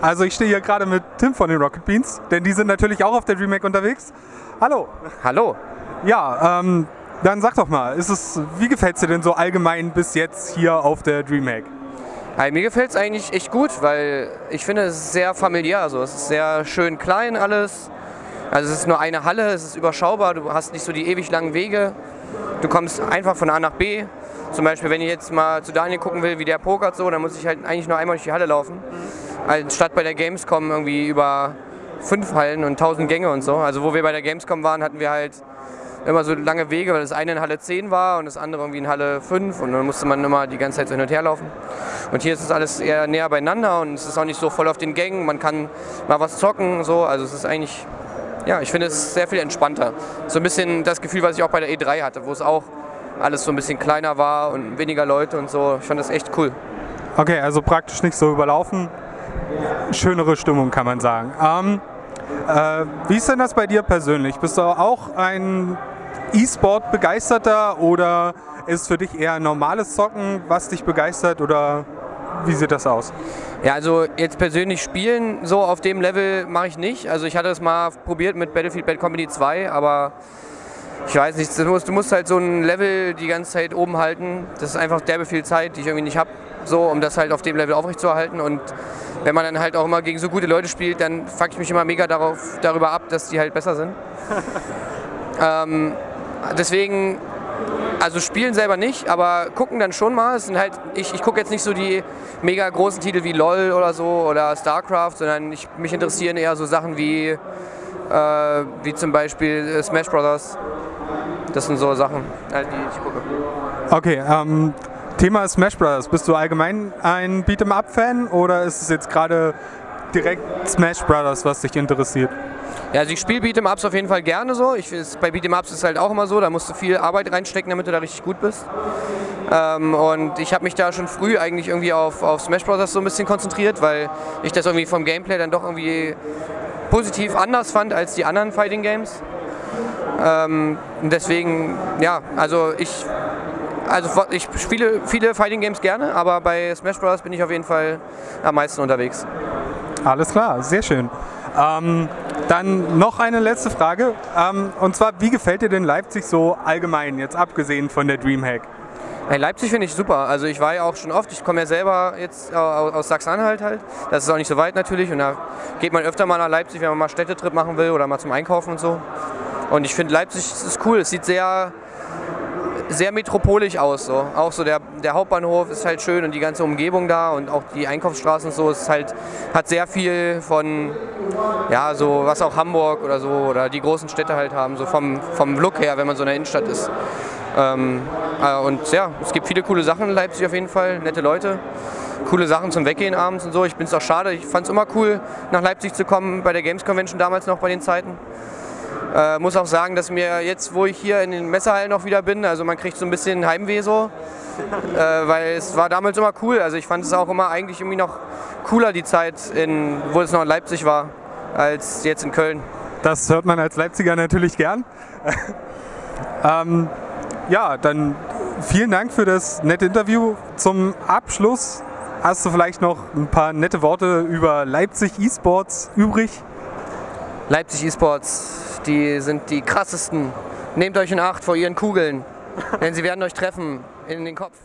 Also ich stehe hier gerade mit Tim von den Rocket Beans, denn die sind natürlich auch auf der DreamHack unterwegs. Hallo. Hallo. Ja, ähm, dann sag doch mal, ist es, wie gefällt es dir denn so allgemein bis jetzt hier auf der DreamHack? Hey, mir gefällt es eigentlich echt gut, weil ich finde, es ist sehr familiär. Also es ist sehr schön klein alles. Also es ist nur eine Halle, es ist überschaubar, du hast nicht so die ewig langen Wege. Du kommst einfach von A nach B. Zum Beispiel, wenn ich jetzt mal zu Daniel gucken will, wie der pokert so, dann muss ich halt eigentlich nur einmal durch die Halle laufen. Anstatt bei der Gamescom irgendwie über fünf Hallen und tausend Gänge und so. Also wo wir bei der Gamescom waren, hatten wir halt immer so lange Wege, weil das eine in Halle 10 war und das andere irgendwie in Halle 5 und dann musste man immer die ganze Zeit so hin und her laufen. Und hier ist es alles eher näher beieinander und es ist auch nicht so voll auf den Gängen, man kann mal was zocken, so, also es ist eigentlich, ja, ich finde es sehr viel entspannter. So ein bisschen das Gefühl, was ich auch bei der E3 hatte, wo es auch alles so ein bisschen kleiner war und weniger Leute und so. Ich fand das echt cool. Okay, also praktisch nicht so überlaufen. Schönere Stimmung kann man sagen. Ähm, äh, wie ist denn das bei dir persönlich? Bist du auch ein E-Sport-Begeisterter oder ist für dich eher normales Zocken, was dich begeistert oder wie sieht das aus? Ja, also jetzt persönlich spielen so auf dem Level mache ich nicht. Also ich hatte es mal probiert mit Battlefield Bad Company 2, aber ich weiß nicht, du musst, du musst halt so ein Level die ganze Zeit oben halten. Das ist einfach derbe viel Zeit, die ich irgendwie nicht habe, so, um das halt auf dem Level aufrechtzuerhalten. Und wenn man dann halt auch immer gegen so gute Leute spielt, dann fuck ich mich immer mega darauf, darüber ab, dass die halt besser sind. ähm, deswegen, also spielen selber nicht, aber gucken dann schon mal. Es sind halt, ich, ich gucke jetzt nicht so die mega großen Titel wie LOL oder so oder StarCraft, sondern ich, mich interessieren eher so Sachen wie, äh, wie zum Beispiel äh, Smash Brothers. Das sind so Sachen, halt, die ich gucke. Okay, ähm, Thema Smash Brothers. Bist du allgemein ein Beat'em-up-Fan oder ist es jetzt gerade direkt Smash Brothers, was dich interessiert? Ja, also ich spiele Beat'em-Ups auf jeden Fall gerne so. Ich, bei Beat'em-Ups ist es halt auch immer so, da musst du viel Arbeit reinstecken, damit du da richtig gut bist. Ähm, und ich habe mich da schon früh eigentlich irgendwie auf, auf Smash Bros. so ein bisschen konzentriert, weil ich das irgendwie vom Gameplay dann doch irgendwie positiv anders fand als die anderen Fighting Games. Ähm, deswegen, ja, also ich also ich spiele viele Fighting Games gerne, aber bei Smash Bros. bin ich auf jeden Fall am meisten unterwegs. Alles klar, sehr schön. Ähm, dann noch eine letzte Frage. Ähm, und zwar, wie gefällt dir denn Leipzig so allgemein, jetzt abgesehen von der Dreamhack? Leipzig finde ich super. Also ich war ja auch schon oft, ich komme ja selber jetzt aus Sachsen-Anhalt halt. Das ist auch nicht so weit natürlich und da geht man öfter mal nach Leipzig, wenn man mal Städtetrip machen will oder mal zum Einkaufen und so. Und ich finde Leipzig ist cool. Es sieht sehr sehr metropolisch aus. So. Auch so der, der Hauptbahnhof ist halt schön und die ganze Umgebung da und auch die Einkaufsstraßen so ist halt, hat sehr viel von, ja, so was auch Hamburg oder so oder die großen Städte halt haben, so vom, vom Look her, wenn man so in der Innenstadt ist. Ähm, äh, und ja, es gibt viele coole Sachen in Leipzig auf jeden Fall, nette Leute, coole Sachen zum Weggehen abends und so. Ich bin es auch schade, ich fand es immer cool, nach Leipzig zu kommen, bei der Games Convention damals noch bei den Zeiten. Äh, muss auch sagen, dass mir jetzt, wo ich hier in den Messehallen noch wieder bin, also man kriegt so ein bisschen Heimweh so, äh, weil es war damals immer cool. Also ich fand es auch immer eigentlich irgendwie noch cooler die Zeit, in, wo es noch in Leipzig war, als jetzt in Köln. Das hört man als Leipziger natürlich gern. ähm, ja, dann vielen Dank für das nette Interview. Zum Abschluss hast du vielleicht noch ein paar nette Worte über Leipzig E-Sports übrig? Leipzig E-Sports, die sind die krassesten. Nehmt euch in Acht vor ihren Kugeln, denn sie werden euch treffen in den Kopf.